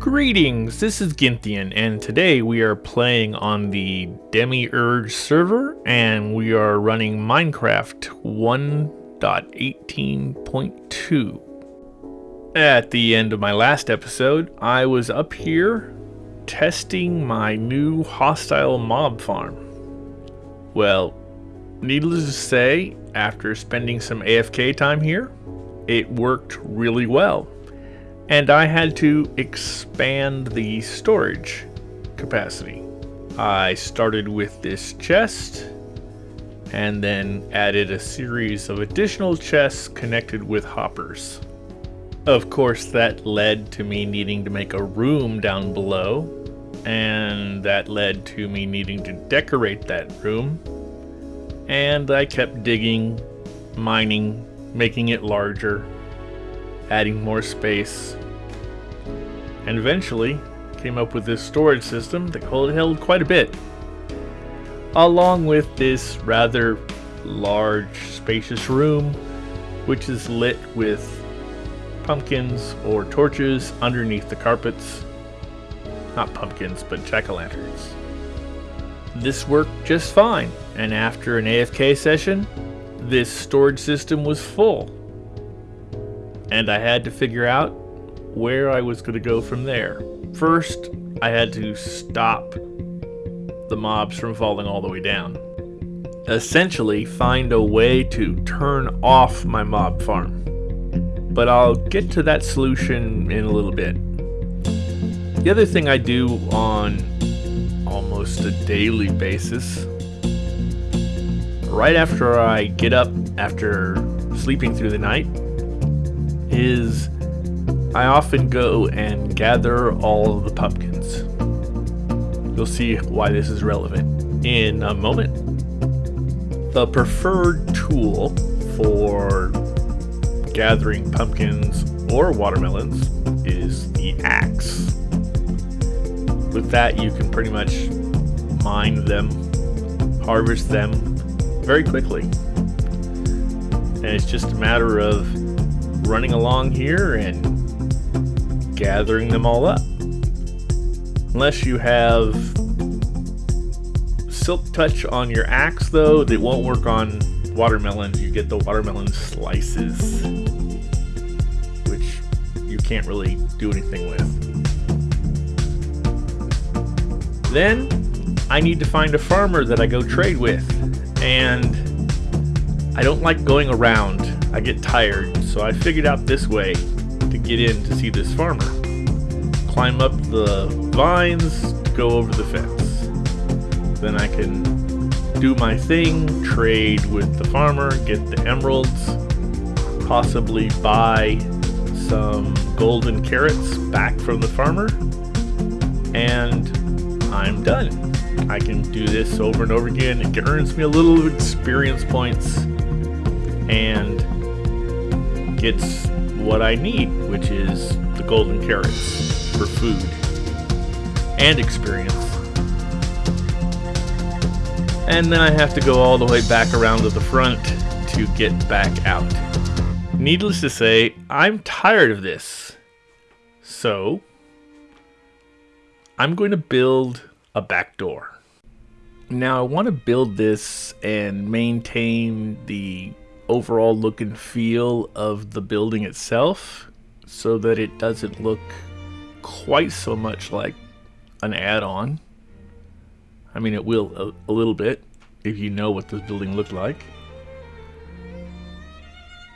Greetings, this is Ginthian, and today we are playing on the Demiurge server, and we are running Minecraft 1.18.2. At the end of my last episode, I was up here testing my new hostile mob farm. Well, needless to say, after spending some AFK time here, it worked really well and I had to expand the storage capacity. I started with this chest and then added a series of additional chests connected with hoppers. Of course, that led to me needing to make a room down below, and that led to me needing to decorate that room. And I kept digging, mining, making it larger, adding more space, and eventually came up with this storage system that held quite a bit. Along with this rather large, spacious room, which is lit with pumpkins or torches underneath the carpets. Not pumpkins, but jack-o'-lanterns. This worked just fine, and after an AFK session, this storage system was full. And I had to figure out where I was going to go from there. First, I had to stop the mobs from falling all the way down. Essentially, find a way to turn off my mob farm. But I'll get to that solution in a little bit. The other thing I do on almost a daily basis, right after I get up after sleeping through the night, is I often go and gather all the pumpkins. You'll see why this is relevant in a moment. The preferred tool for gathering pumpkins or watermelons is the axe. With that, you can pretty much mine them, harvest them very quickly. And it's just a matter of running along here and gathering them all up. Unless you have Silk Touch on your axe, though, it won't work on watermelons. You get the watermelon slices, which you can't really do anything with. Then, I need to find a farmer that I go trade with, and I don't like going around. I get tired, so I figured out this way to get in to see this farmer. Climb up the vines go over the fence. Then I can do my thing, trade with the farmer, get the emeralds, possibly buy some golden carrots back from the farmer, and I'm done. I can do this over and over again. It earns me a little experience points and gets what I need, which is the golden carrots for food and experience. And then I have to go all the way back around to the front to get back out. Needless to say, I'm tired of this. So, I'm going to build a back door. Now I want to build this and maintain the overall look and feel of the building itself so that it doesn't look quite so much like an add-on. I mean, it will a, a, little bit if you know what this building looked like.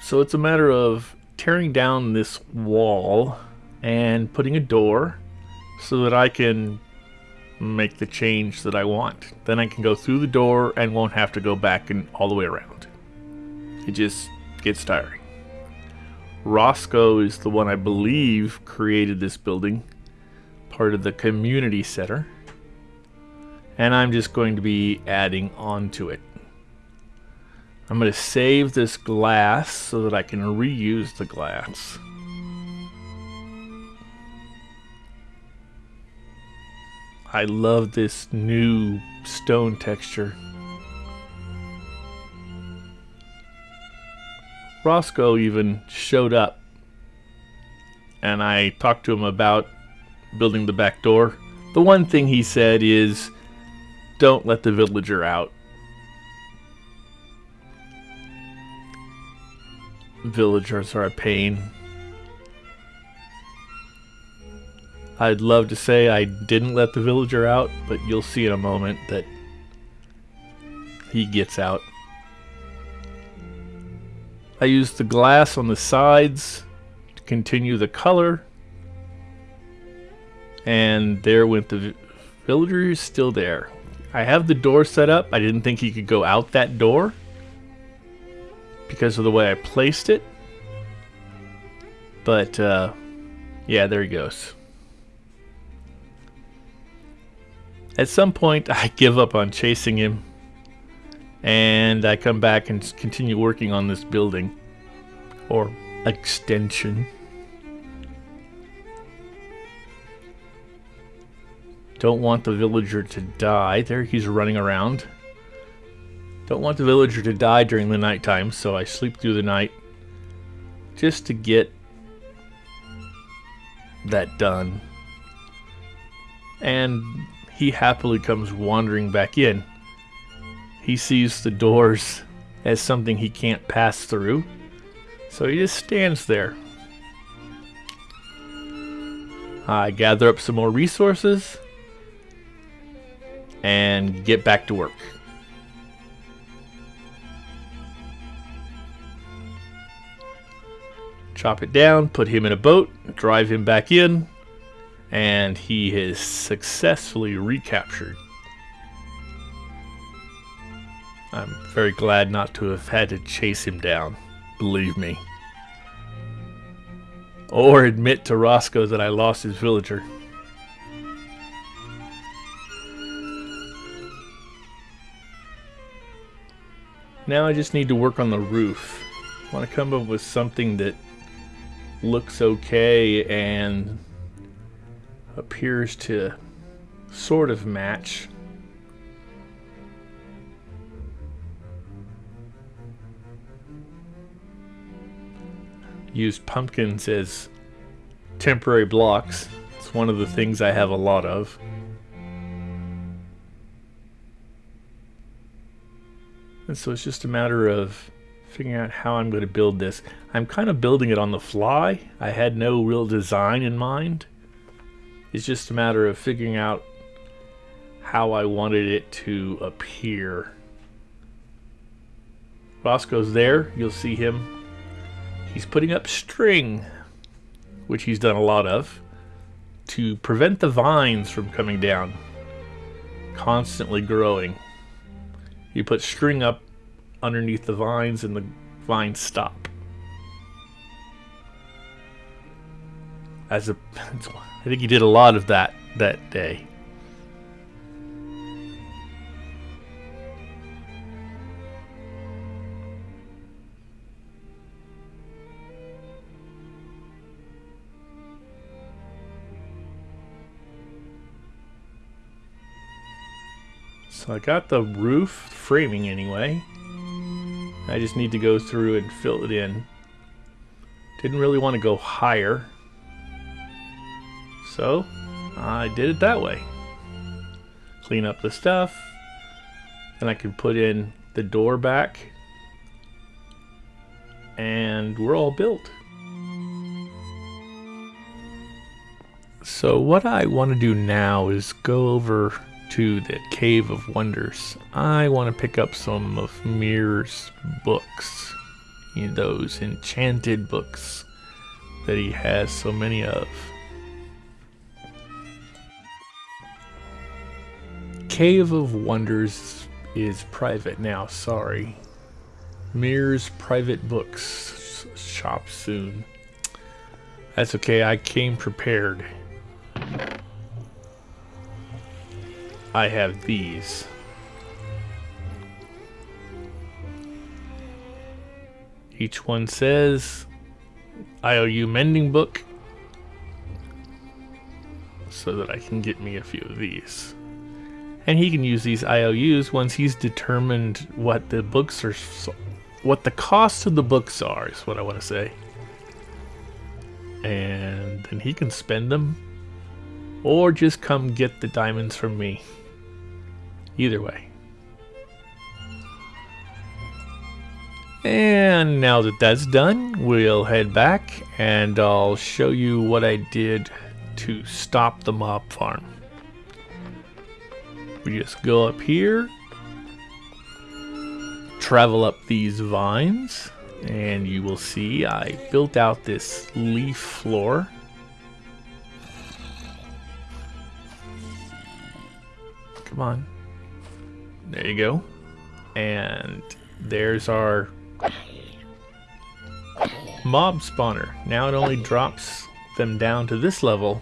So it's a matter of tearing down this wall and putting a door so that I can make the change that I want. Then I can go through the door and won't have to go back and all the way around. It just gets tiring. Roscoe is the one I believe created this building, part of the community center. And I'm just going to be adding on to it. I'm going to save this glass so that I can reuse the glass. I love this new stone texture. Roscoe even showed up and I talked to him about building the back door. The one thing he said is, don't let the villager out. Villagers are a pain. I'd love to say I didn't let the villager out, but you'll see in a moment that he gets out. I used the glass on the sides to continue the color. And there went the villager is still there. I have the door set up. I didn't think he could go out that door because of the way I placed it. But, uh, yeah, there he goes. At some point, I give up on chasing him and I come back and continue working on this building or extension. Don't want the villager to die. There he's running around. Don't want the villager to die during the nighttime, so I sleep through the night just to get that done. And he happily comes wandering back in. He sees the doors as something he can't pass through, so he just stands there. I gather up some more resources and get back to work. Chop it down, put him in a boat, drive him back in, and he is successfully recaptured. I'm very glad not to have had to chase him down, believe me. Or admit to Roscoe that I lost his villager. Now I just need to work on the roof. I want to come up with something that looks okay and appears to sort of match use pumpkins as temporary blocks. It's one of the things I have a lot of. And so it's just a matter of figuring out how I'm going to build this. I'm kind of building it on the fly. I had no real design in mind. It's just a matter of figuring out how I wanted it to appear. Roscoe's there. You'll see him He's putting up string, which he's done a lot of, to prevent the vines from coming down. Constantly growing. You put string up underneath the vines and the vines stop. As a, I think he did a lot of that that day. I got the roof framing anyway. I just need to go through and fill it in. Didn't really want to go higher. So I did it that way. Clean up the stuff. Then I can put in the door back. And we're all built. So what I want to do now is go over to the Cave of Wonders, I want to pick up some of Mir's books. You know, those enchanted books that he has so many of. Cave of Wonders is private now, sorry. Mir's private books shop soon. That's okay, I came prepared. I have these. Each one says IOU mending book so that I can get me a few of these. And he can use these IOUs once he's determined what the books are, what the cost of the books are, is what I want to say. And then he can spend them or just come get the diamonds from me. Either way. And now that that's done, we'll head back and I'll show you what I did to stop the mob farm. We just go up here, travel up these vines, and you will see I built out this leaf floor. Come on. There you go. And there's our mob spawner. Now it only drops them down to this level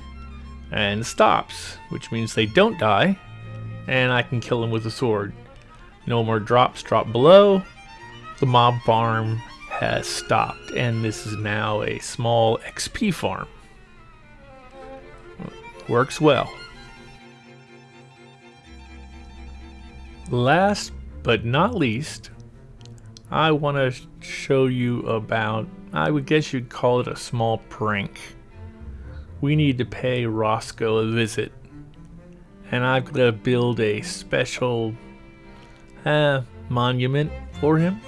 and stops, which means they don't die, and I can kill them with a sword. No more drops drop below. The mob farm has stopped, and this is now a small XP farm. Works well. Last but not least, I want to show you about, I would guess you'd call it a small prank. We need to pay Roscoe a visit. And I've got to build a special uh, monument for him.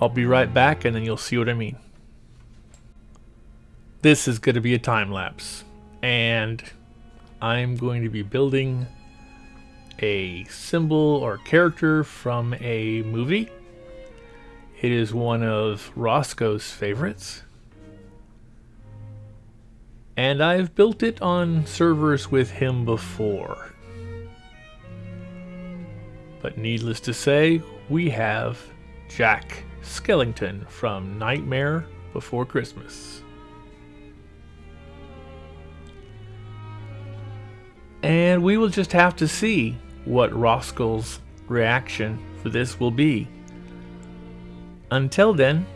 I'll be right back and then you'll see what I mean. This is going to be a time lapse. And I'm going to be building a symbol or character from a movie. It is one of Roscoe's favorites. And I've built it on servers with him before. But needless to say, we have Jack Skellington from Nightmare Before Christmas. And we will just have to see what Roscoe's reaction for this will be. Until then,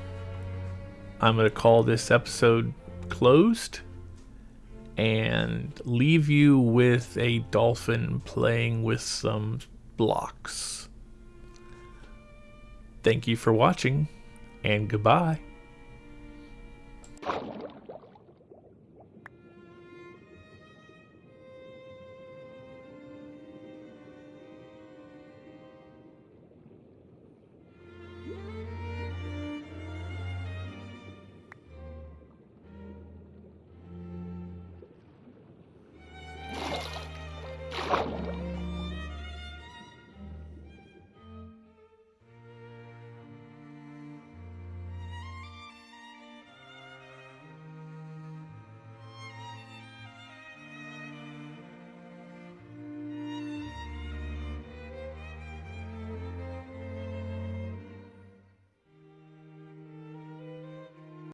I'm going to call this episode closed and leave you with a dolphin playing with some blocks. Thank you for watching, and goodbye.